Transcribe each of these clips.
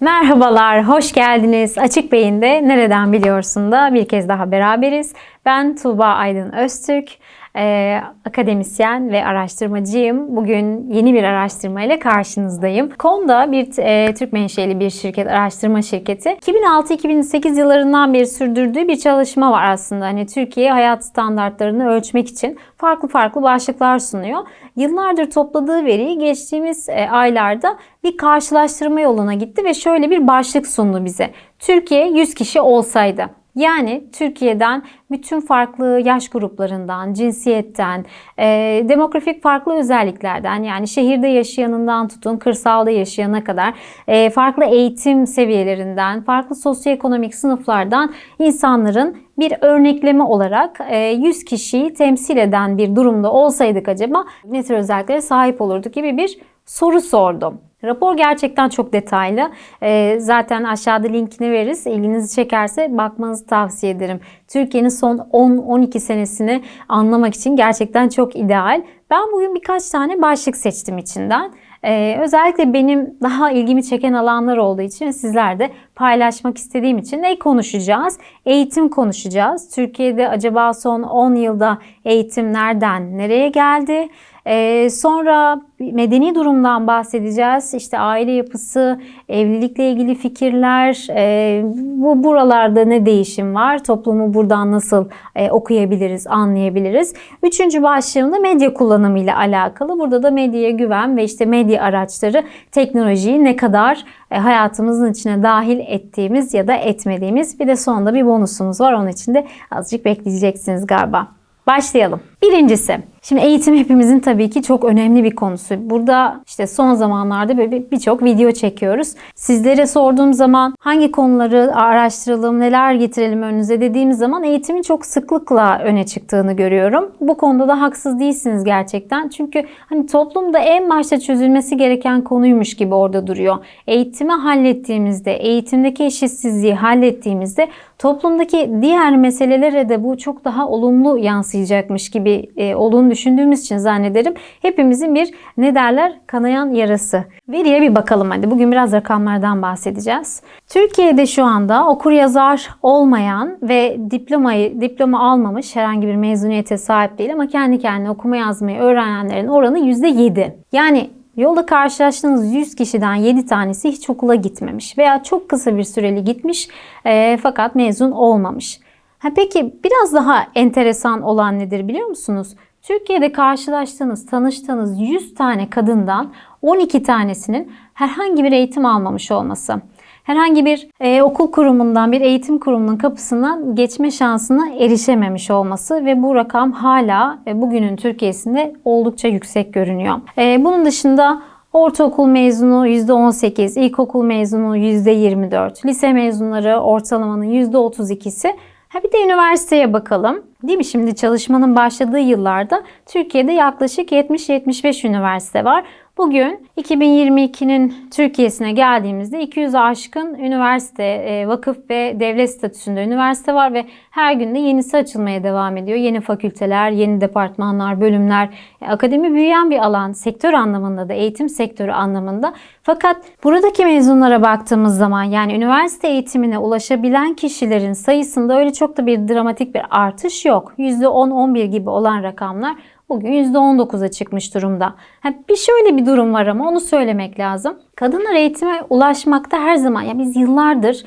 Merhabalar, hoş geldiniz. Açık Beyin'de Nereden Biliyorsun da bir kez daha beraberiz. Ben Tuğba Aydın Öztürk, e, akademisyen ve araştırmacıyım. Bugün yeni bir araştırma ile karşınızdayım. Konda bir e, Türk menşeli bir şirket, araştırma şirketi. 2006-2008 yıllarından beri sürdürdüğü bir çalışma var aslında. Hani Türkiye hayat standartlarını ölçmek için farklı farklı başlıklar sunuyor. Yıllardır topladığı veriyi geçtiğimiz e, aylarda bir karşılaştırma yoluna gitti ve şöyle bir başlık sundu bize. Türkiye 100 kişi olsaydı. Yani Türkiye'den bütün farklı yaş gruplarından, cinsiyetten, e, demografik farklı özelliklerden yani şehirde yaşayanından tutun kırsalda yaşayana kadar e, farklı eğitim seviyelerinden, farklı sosyoekonomik sınıflardan insanların bir örnekleme olarak e, 100 kişiyi temsil eden bir durumda olsaydık acaba ne tür özelliklere sahip olurduk gibi bir soru sordum. Rapor gerçekten çok detaylı. Ee, zaten aşağıda linkini veririz. İlginizi çekerse bakmanızı tavsiye ederim. Türkiye'nin son 10-12 senesini anlamak için gerçekten çok ideal. Ben bugün birkaç tane başlık seçtim içinden. Ee, özellikle benim daha ilgimi çeken alanlar olduğu için sizler de paylaşmak istediğim için ne konuşacağız? Eğitim konuşacağız. Türkiye'de acaba son 10 yılda eğitim nereden nereye geldi? Ee, sonra medeni durumdan bahsedeceğiz. İşte aile yapısı, evlilikle ilgili fikirler, e, bu buralarda ne değişim var? Toplumu buradan nasıl e, okuyabiliriz, anlayabiliriz? Üçüncü başlığımda medya kullanımı ile alakalı. Burada da medyaya güven ve işte medya araçları teknolojiyi ne kadar hayatımızın içine dahil ettiğimiz ya da etmediğimiz bir de sonunda bir bonusumuz var. Onun için de azıcık bekleyeceksiniz galiba. Başlayalım. Birincisi, şimdi eğitim hepimizin tabii ki çok önemli bir konusu. Burada işte son zamanlarda birçok video çekiyoruz. Sizlere sorduğum zaman hangi konuları araştıralım, neler getirelim önünüze dediğimiz zaman eğitimin çok sıklıkla öne çıktığını görüyorum. Bu konuda da haksız değilsiniz gerçekten. Çünkü hani toplumda en başta çözülmesi gereken konuymuş gibi orada duruyor. Eğitimi hallettiğimizde, eğitimdeki eşitsizliği hallettiğimizde toplumdaki diğer meselelere de bu çok daha olumlu yansıyacakmış gibi gibi e, olduğunu düşündüğümüz için zannederim hepimizin bir ne derler kanayan yarası. Veriye bir bakalım hadi. Bugün biraz rakamlardan bahsedeceğiz. Türkiye'de şu anda okur yazar olmayan ve diplomayı diploma almamış herhangi bir mezuniyete sahip değil ama kendi kendine okuma yazmayı öğrenenlerin oranı %7. Yani Yolda karşılaştığınız 100 kişiden 7 tanesi hiç okula gitmemiş veya çok kısa bir süreli gitmiş e, fakat mezun olmamış. Ha peki biraz daha enteresan olan nedir biliyor musunuz? Türkiye'de karşılaştığınız, tanıştığınız 100 tane kadından 12 tanesinin herhangi bir eğitim almamış olması. Herhangi bir e, okul kurumundan, bir eğitim kurumunun kapısından geçme şansına erişememiş olması ve bu rakam hala e, bugünün Türkiye'sinde oldukça yüksek görünüyor. E, bunun dışında Ortaokul mezunu %18, ilkokul mezunu %24, lise mezunları ortalamanın %32'si Ha bir de üniversiteye bakalım. Değil mi? Şimdi çalışmanın başladığı yıllarda Türkiye'de yaklaşık 70-75 üniversite var. Bugün 2022'nin Türkiye'sine geldiğimizde 200 aşkın üniversite, e, vakıf ve devlet statüsünde üniversite var ve her gün de yenisi açılmaya devam ediyor. Yeni fakülteler, yeni departmanlar, bölümler. E, akademi büyüyen bir alan, sektör anlamında da, eğitim sektörü anlamında. Fakat buradaki mezunlara baktığımız zaman yani üniversite eğitimine ulaşabilen kişilerin sayısında öyle çok da bir dramatik bir artış yok. %10-11 gibi olan rakamlar bugün %19'a çıkmış durumda. Ha, bir şöyle bir durum var ama onu söylemek lazım. Kadınlar eğitime ulaşmakta her zaman ya biz yıllardır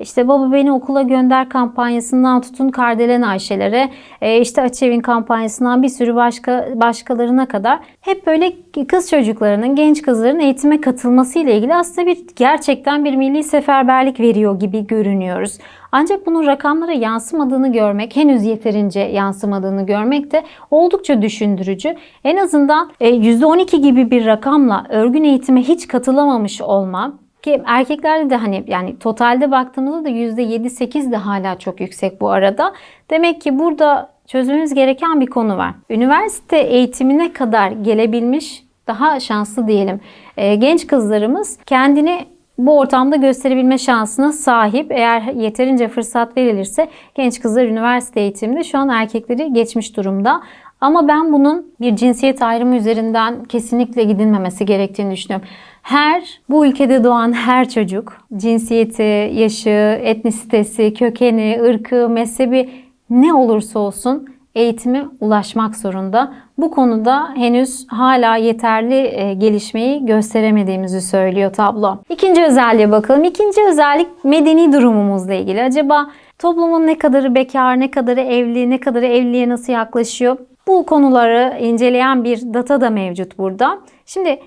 işte baba beni okula gönder kampanyasından tutun Kardelen Ayşelere, e, işte Açevin kampanyasından bir sürü başka başkalarına kadar hep böyle kız çocuklarının, genç kızların eğitime katılması ile ilgili aslında bir gerçekten bir milli seferberlik veriyor gibi görünüyoruz. Ancak bunun rakamlara yansımadığını görmek, henüz yeterince yansımadığını görmek de oldukça düşündürücü. En azından %12 e, gibi bir rakamla örgün eğitime hiç katılamamış olma ki erkeklerde de hani yani totalde baktığımızda da %7-8 de hala çok yüksek bu arada. Demek ki burada çözmemiz gereken bir konu var. Üniversite eğitimine kadar gelebilmiş daha şanslı diyelim. E, genç kızlarımız kendini bu ortamda gösterebilme şansına sahip. Eğer yeterince fırsat verilirse genç kızlar üniversite eğitiminde şu an erkekleri geçmiş durumda. Ama ben bunun bir cinsiyet ayrımı üzerinden kesinlikle gidilmemesi gerektiğini düşünüyorum. Her, bu ülkede doğan her çocuk, cinsiyeti, yaşı, etnisitesi, kökeni, ırkı, mezhebi ne olursa olsun eğitime ulaşmak zorunda. Bu konuda henüz hala yeterli e, gelişmeyi gösteremediğimizi söylüyor tablo. İkinci özelliğe bakalım. İkinci özellik medeni durumumuzla ilgili. Acaba toplumun ne kadarı bekar, ne kadarı evli, ne kadarı evliliğe nasıl yaklaşıyor? Bu konuları inceleyen bir data da mevcut burada. Şimdi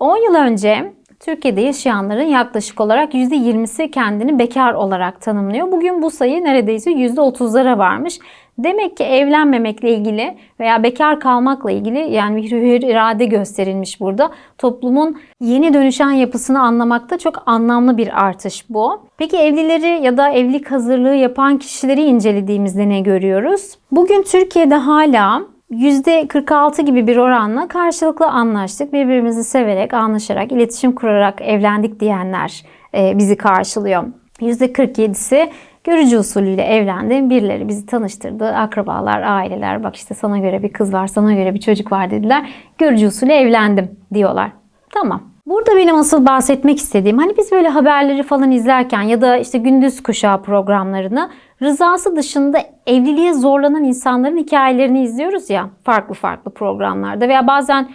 10 yıl önce Türkiye'de yaşayanların yaklaşık olarak %20'si kendini bekar olarak tanımlıyor. Bugün bu sayı neredeyse %30'lara varmış. Demek ki evlenmemekle ilgili veya bekar kalmakla ilgili yani bir hür irade gösterilmiş burada. Toplumun yeni dönüşen yapısını anlamakta çok anlamlı bir artış bu. Peki evlileri ya da evlilik hazırlığı yapan kişileri incelediğimizde ne görüyoruz? Bugün Türkiye'de hala %46 gibi bir oranla karşılıklı anlaştık. Birbirimizi severek, anlaşarak, iletişim kurarak evlendik diyenler e, bizi karşılıyor. %47'si görücü usulüyle evlendi. Birileri bizi tanıştırdı. Akrabalar, aileler bak işte sana göre bir kız var, sana göre bir çocuk var dediler. Görücü usulü evlendim diyorlar. Tamam. Burada benim asıl bahsetmek istediğim hani biz böyle haberleri falan izlerken ya da işte gündüz kuşağı programlarını rızası dışında evliliğe zorlanan insanların hikayelerini izliyoruz ya farklı farklı programlarda veya bazen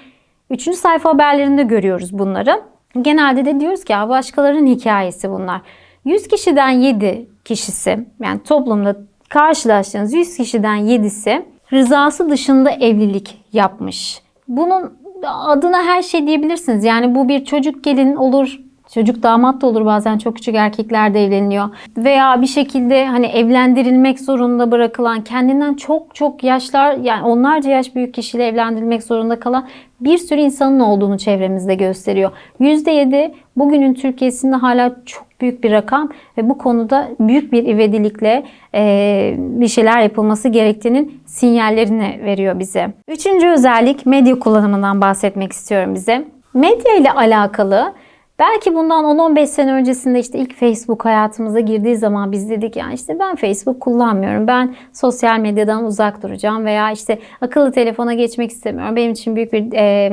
3. sayfa haberlerinde görüyoruz bunları. Genelde de diyoruz ki başkalarının hikayesi bunlar. 100 kişiden 7 kişisi yani toplumda karşılaştığınız 100 kişiden 7'si rızası dışında evlilik yapmış. Bunun adına her şey diyebilirsiniz. Yani bu bir çocuk gelin olur, Çocuk damat da olur bazen çok küçük erkekler de evleniyor. Veya bir şekilde hani evlendirilmek zorunda bırakılan kendinden çok çok yaşlar yani onlarca yaş büyük kişiyle evlendirilmek zorunda kalan bir sürü insanın olduğunu çevremizde gösteriyor. %7 bugünün Türkiye'sinde hala çok büyük bir rakam ve bu konuda büyük bir ivedilikle e, bir şeyler yapılması gerektiğinin sinyallerini veriyor bize. Üçüncü özellik medya kullanımından bahsetmek istiyorum bize. Medya ile alakalı Belki bundan 10-15 sene öncesinde işte ilk Facebook hayatımıza girdiği zaman biz dedik yani işte ben Facebook kullanmıyorum. Ben sosyal medyadan uzak duracağım veya işte akıllı telefona geçmek istemiyorum. Benim için büyük bir e,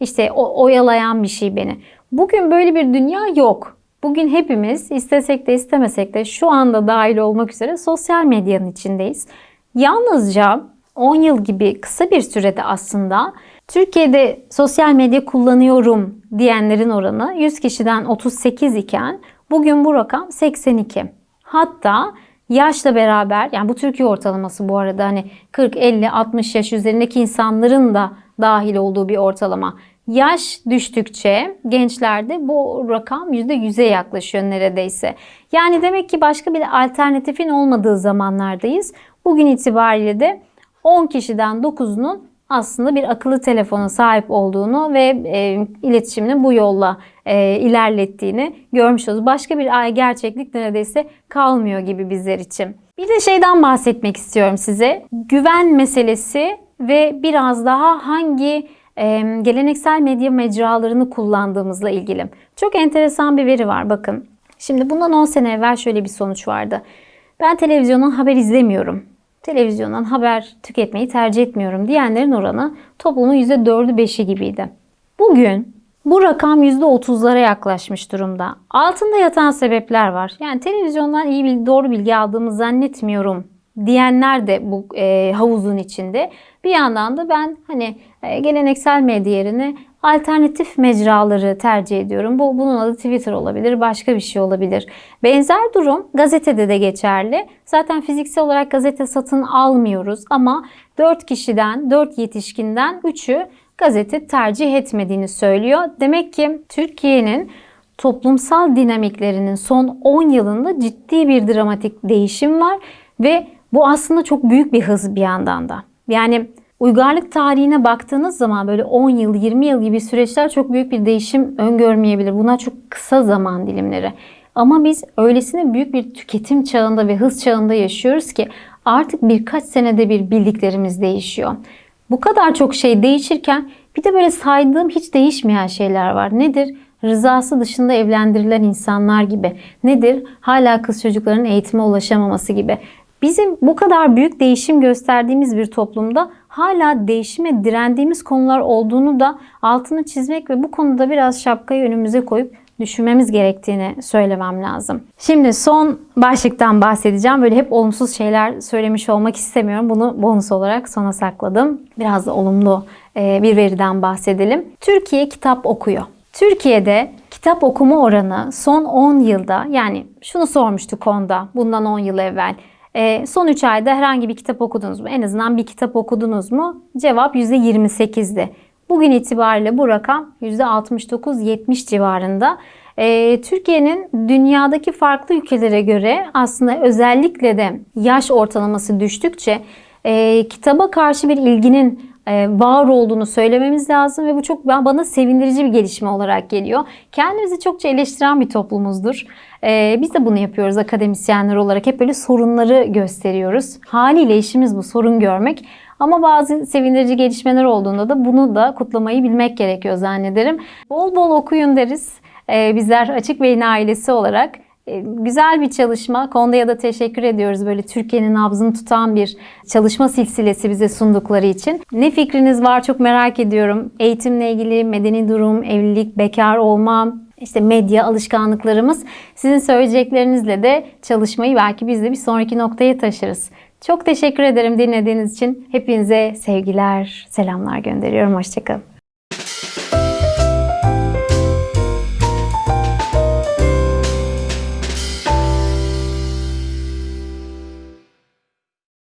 işte oyalayan bir şey beni. Bugün böyle bir dünya yok. Bugün hepimiz istesek de istemesek de şu anda dahil olmak üzere sosyal medyanın içindeyiz. Yalnızca 10 yıl gibi kısa bir sürede aslında Türkiye'de sosyal medya kullanıyorum diyenlerin oranı 100 kişiden 38 iken bugün bu rakam 82. Hatta yaşla beraber yani bu Türkiye ortalaması bu arada hani 40, 50, 60 yaş üzerindeki insanların da dahil olduğu bir ortalama. Yaş düştükçe gençlerde bu rakam %100'e yaklaşıyor neredeyse. Yani demek ki başka bir alternatifin olmadığı zamanlardayız. Bugün itibariyle de 10 kişiden 9'unun aslında bir akıllı telefona sahip olduğunu ve e, iletişimini bu yolla e, ilerlettiğini görmüş oluruz. Başka bir gerçeklik neredeyse kalmıyor gibi bizler için. Bir de şeyden bahsetmek istiyorum size. Güven meselesi ve biraz daha hangi e, geleneksel medya mecralarını kullandığımızla ilgili. Çok enteresan bir veri var bakın. Şimdi bundan 10 sene evvel şöyle bir sonuç vardı. Ben televizyonun haber izlemiyorum televizyondan haber tüketmeyi tercih etmiyorum diyenlerin oranı toplumun %4'ü 5'i gibiydi. Bugün bu rakam %30'lara yaklaşmış durumda. Altında yatan sebepler var. Yani televizyondan iyi doğru bilgi aldığımı zannetmiyorum diyenler de bu e, havuzun içinde. Bir yandan da ben hani e, geleneksel medya yerine alternatif mecraları tercih ediyorum. Bu bunun adı Twitter olabilir, başka bir şey olabilir. Benzer durum gazetede de geçerli. Zaten fiziksel olarak gazete satın almıyoruz ama 4 kişiden, 4 yetişkinden 3'ü gazete tercih etmediğini söylüyor. Demek ki Türkiye'nin toplumsal dinamiklerinin son 10 yılında ciddi bir dramatik değişim var ve bu aslında çok büyük bir hız bir yandan da. Yani Uygarlık tarihine baktığınız zaman böyle 10 yıl, 20 yıl gibi süreçler çok büyük bir değişim öngörmeyebilir. Bunlar çok kısa zaman dilimleri. Ama biz öylesine büyük bir tüketim çağında ve hız çağında yaşıyoruz ki artık birkaç senede bir bildiklerimiz değişiyor. Bu kadar çok şey değişirken bir de böyle saydığım hiç değişmeyen şeyler var. Nedir? Rızası dışında evlendirilen insanlar gibi. Nedir? Hala kız çocukların eğitime ulaşamaması gibi. Bizim bu kadar büyük değişim gösterdiğimiz bir toplumda hala değişime direndiğimiz konular olduğunu da altını çizmek ve bu konuda biraz şapkayı önümüze koyup düşünmemiz gerektiğini söylemem lazım. Şimdi son başlıktan bahsedeceğim. Böyle hep olumsuz şeyler söylemiş olmak istemiyorum. Bunu bonus olarak sona sakladım. Biraz da olumlu e, bir veriden bahsedelim. Türkiye kitap okuyor. Türkiye'de kitap okuma oranı son 10 yılda yani şunu sormuştuk konuda bundan 10 yıl evvel. E, son 3 ayda herhangi bir kitap okudunuz mu? En azından bir kitap okudunuz mu? Cevap %28'di. Bugün itibariyle bu rakam %69-70 civarında. Ee, Türkiye'nin dünyadaki farklı ülkelere göre aslında özellikle de yaş ortalaması düştükçe e, kitaba karşı bir ilginin e, var olduğunu söylememiz lazım ve bu çok bana sevindirici bir gelişme olarak geliyor. Kendimizi çokça eleştiren bir toplumuzdur. E, biz de bunu yapıyoruz akademisyenler olarak. Hep böyle sorunları gösteriyoruz. Haliyle işimiz bu sorun görmek. Ama bazı sevindirici gelişmeler olduğunda da bunu da kutlamayı bilmek gerekiyor zannederim. Bol bol okuyun deriz. Ee, bizler Açık Beyin ailesi olarak e, güzel bir çalışma. Konuda da teşekkür ediyoruz. Böyle Türkiye'nin nabzını tutan bir çalışma silsilesi bize sundukları için. Ne fikriniz var çok merak ediyorum. Eğitimle ilgili medeni durum, evlilik, bekar olma, işte medya alışkanlıklarımız. Sizin söyleyeceklerinizle de çalışmayı belki biz de bir sonraki noktaya taşırız. Çok teşekkür ederim dinlediğiniz için. Hepinize sevgiler, selamlar gönderiyorum. Hoşçakalın.